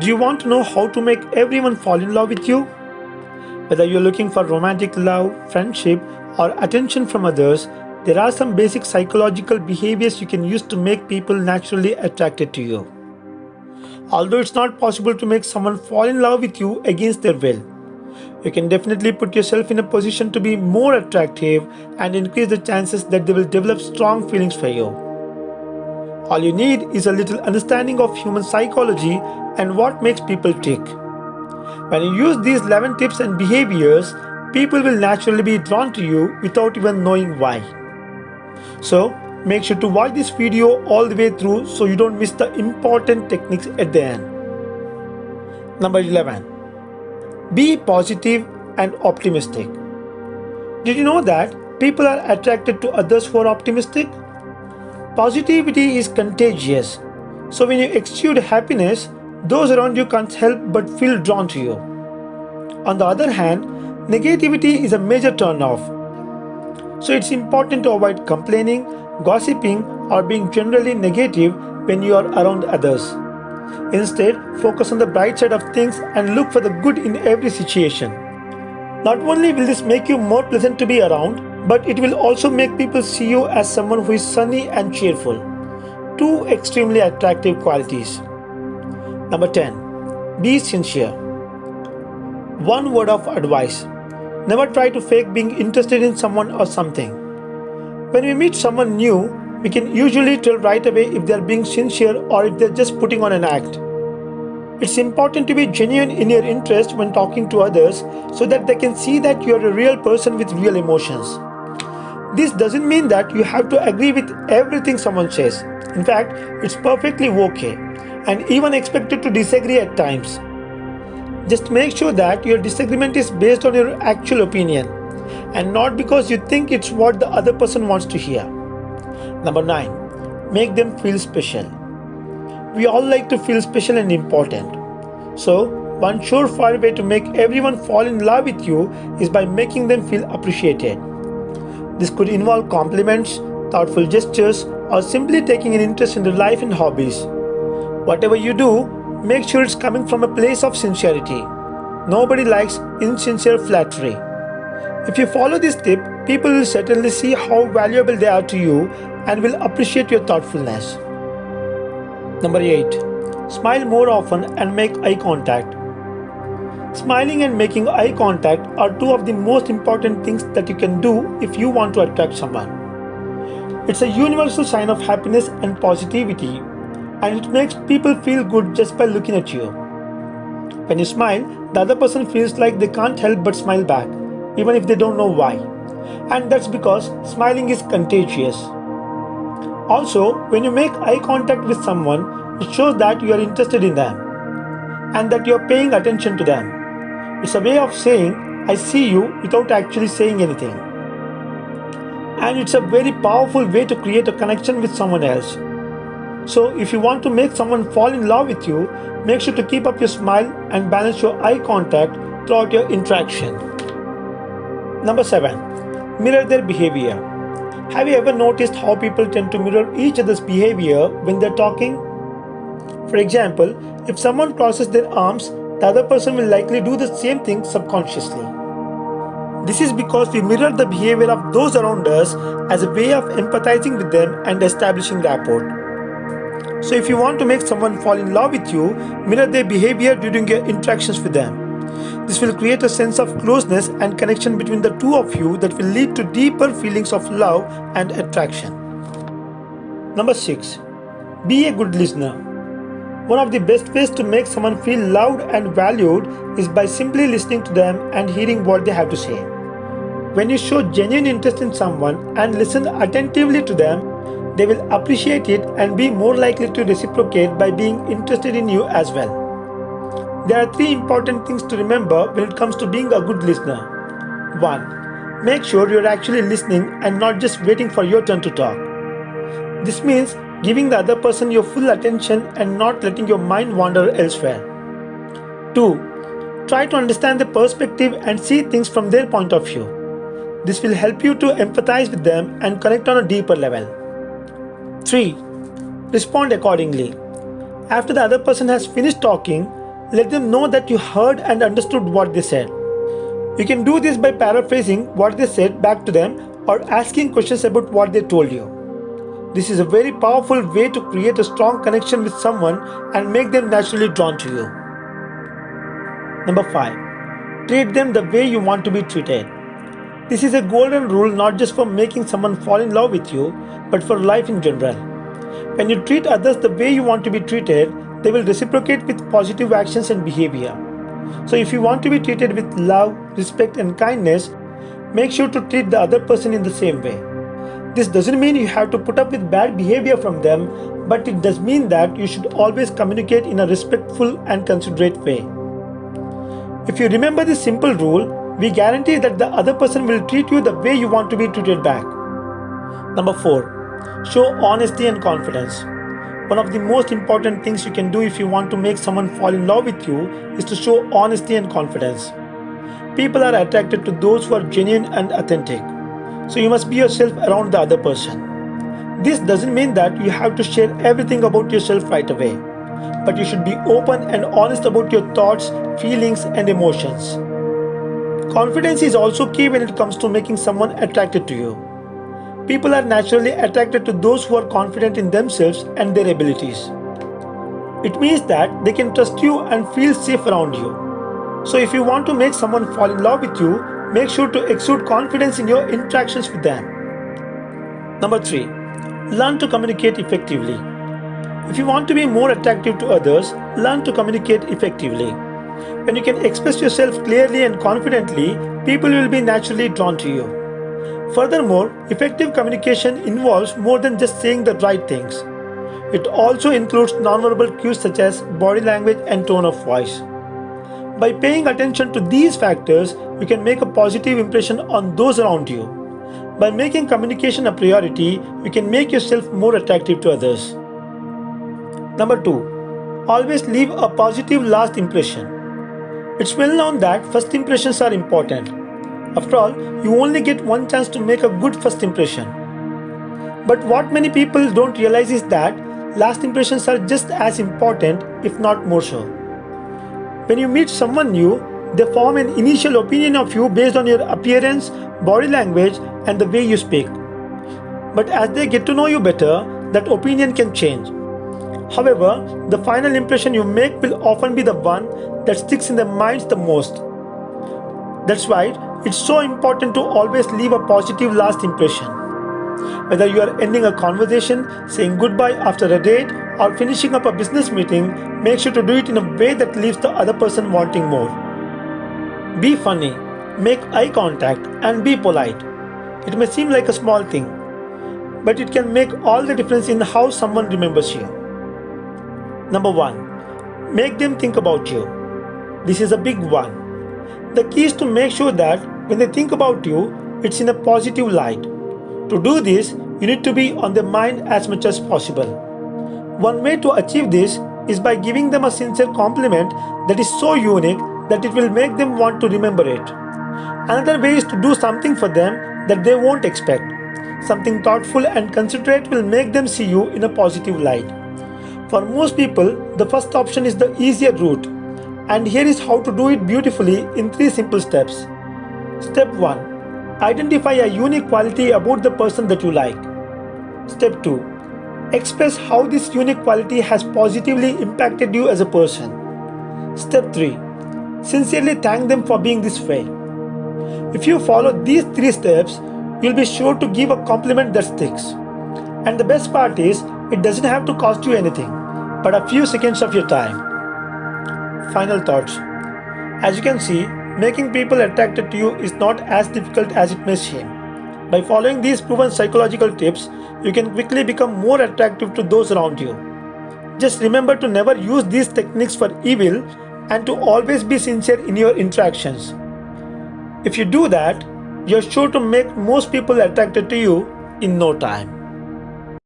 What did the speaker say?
Do you want to know how to make everyone fall in love with you? Whether you're looking for romantic love, friendship, or attention from others, there are some basic psychological behaviors you can use to make people naturally attracted to you. Although it's not possible to make someone fall in love with you against their will, you can definitely put yourself in a position to be more attractive and increase the chances that they will develop strong feelings for you. All you need is a little understanding of human psychology and what makes people tick. When you use these 11 tips and behaviors, people will naturally be drawn to you without even knowing why. So, make sure to watch this video all the way through so you don't miss the important techniques at the end. Number 11. Be positive and optimistic. Did you know that people are attracted to others who are optimistic? Positivity is contagious. So when you exude happiness, those around you can't help but feel drawn to you. On the other hand, negativity is a major turn-off. So it's important to avoid complaining, gossiping or being generally negative when you are around others. Instead, focus on the bright side of things and look for the good in every situation. Not only will this make you more pleasant to be around, but it will also make people see you as someone who is sunny and cheerful. Two extremely attractive qualities. Number 10. Be sincere. One word of advice. Never try to fake being interested in someone or something. When we meet someone new, we can usually tell right away if they are being sincere or if they're just putting on an act. It's important to be genuine in your interest when talking to others so that they can see that you are a real person with real emotions. This doesn't mean that you have to agree with everything someone says. In fact, it's perfectly okay and even expected to disagree at times. Just make sure that your disagreement is based on your actual opinion and not because you think it's what the other person wants to hear. Number 9. Make them feel special. We all like to feel special and important. So, one surefire way to make everyone fall in love with you is by making them feel appreciated. This could involve compliments, thoughtful gestures, or simply taking an interest in their life and hobbies. Whatever you do, make sure it's coming from a place of sincerity. Nobody likes insincere flattery. If you follow this tip, people will certainly see how valuable they are to you and will appreciate your thoughtfulness. Number 8. Smile more often and make eye contact. Smiling and making eye contact are two of the most important things that you can do if you want to attract someone. It's a universal sign of happiness and positivity and it makes people feel good just by looking at you. When you smile, the other person feels like they can't help but smile back, even if they don't know why. And that's because smiling is contagious. Also, when you make eye contact with someone, it shows that you are interested in them and that you are paying attention to them. It's a way of saying, I see you without actually saying anything. And it's a very powerful way to create a connection with someone else so if you want to make someone fall in love with you, make sure to keep up your smile and balance your eye contact throughout your interaction. Number 7. Mirror their behavior. Have you ever noticed how people tend to mirror each other's behavior when they're talking? For example, if someone crosses their arms, the other person will likely do the same thing subconsciously. This is because we mirror the behavior of those around us as a way of empathizing with them and establishing rapport. So if you want to make someone fall in love with you, mirror their behavior during your interactions with them. This will create a sense of closeness and connection between the two of you that will lead to deeper feelings of love and attraction. Number 6. Be a good listener. One of the best ways to make someone feel loved and valued is by simply listening to them and hearing what they have to say. When you show genuine interest in someone and listen attentively to them, they will appreciate it and be more likely to reciprocate by being interested in you as well. There are three important things to remember when it comes to being a good listener. 1. Make sure you're actually listening and not just waiting for your turn to talk. This means giving the other person your full attention and not letting your mind wander elsewhere. 2. Try to understand the perspective and see things from their point of view. This will help you to empathize with them and connect on a deeper level. 3. Respond accordingly. After the other person has finished talking, let them know that you heard and understood what they said. You can do this by paraphrasing what they said back to them or asking questions about what they told you. This is a very powerful way to create a strong connection with someone and make them naturally drawn to you. Number 5. Treat them the way you want to be treated. This is a golden rule not just for making someone fall in love with you, but for life in general. When you treat others the way you want to be treated, they will reciprocate with positive actions and behavior. So, if you want to be treated with love, respect, and kindness, make sure to treat the other person in the same way. This doesn't mean you have to put up with bad behavior from them, but it does mean that you should always communicate in a respectful and considerate way. If you remember this simple rule, we guarantee that the other person will treat you the way you want to be treated back. Number 4. Show honesty and confidence. One of the most important things you can do if you want to make someone fall in love with you is to show honesty and confidence. People are attracted to those who are genuine and authentic. So you must be yourself around the other person. This doesn't mean that you have to share everything about yourself right away, but you should be open and honest about your thoughts, feelings, and emotions. Confidence is also key when it comes to making someone attracted to you. People are naturally attracted to those who are confident in themselves and their abilities. It means that they can trust you and feel safe around you. So, if you want to make someone fall in love with you, make sure to exude confidence in your interactions with them. Number 3. Learn to communicate effectively. If you want to be more attractive to others, learn to communicate effectively. When you can express yourself clearly and confidently, people will be naturally drawn to you. Furthermore, effective communication involves more than just saying the right things. It also includes nonverbal cues such as body language and tone of voice. By paying attention to these factors, you can make a positive impression on those around you. By making communication a priority, you can make yourself more attractive to others. Number 2. Always leave a positive last impression. It's well known that first impressions are important. After all, you only get one chance to make a good first impression. But what many people don't realize is that last impressions are just as important, if not more so. When you meet someone new, they form an initial opinion of you based on your appearance, body language, and the way you speak. But as they get to know you better, that opinion can change. However, the final impression you make will often be the one that sticks in their minds the most. That's why it's so important to always leave a positive last impression. Whether you are ending a conversation, saying goodbye after a date, or finishing up a business meeting, make sure to do it in a way that leaves the other person wanting more. Be funny, make eye contact, and be polite. It may seem like a small thing, but it can make all the difference in how someone remembers you. Number one, make them think about you. This is a big one. The key is to make sure that when they think about you, it's in a positive light. To do this, you need to be on their mind as much as possible. One way to achieve this is by giving them a sincere compliment that is so unique that it will make them want to remember it. Another way is to do something for them that they won't expect. Something thoughtful and considerate will make them see you in a positive light. For most people, the first option is the easier route, and here is how to do it beautifully in three simple steps. Step 1 Identify a unique quality about the person that you like. Step 2 Express how this unique quality has positively impacted you as a person. Step 3 Sincerely thank them for being this way. If you follow these three steps, you'll be sure to give a compliment that sticks. And the best part is, it doesn't have to cost you anything, but a few seconds of your time. Final thoughts. As you can see, making people attracted to you is not as difficult as it may seem. By following these proven psychological tips, you can quickly become more attractive to those around you. Just remember to never use these techniques for evil and to always be sincere in your interactions. If you do that, you're sure to make most people attracted to you in no time.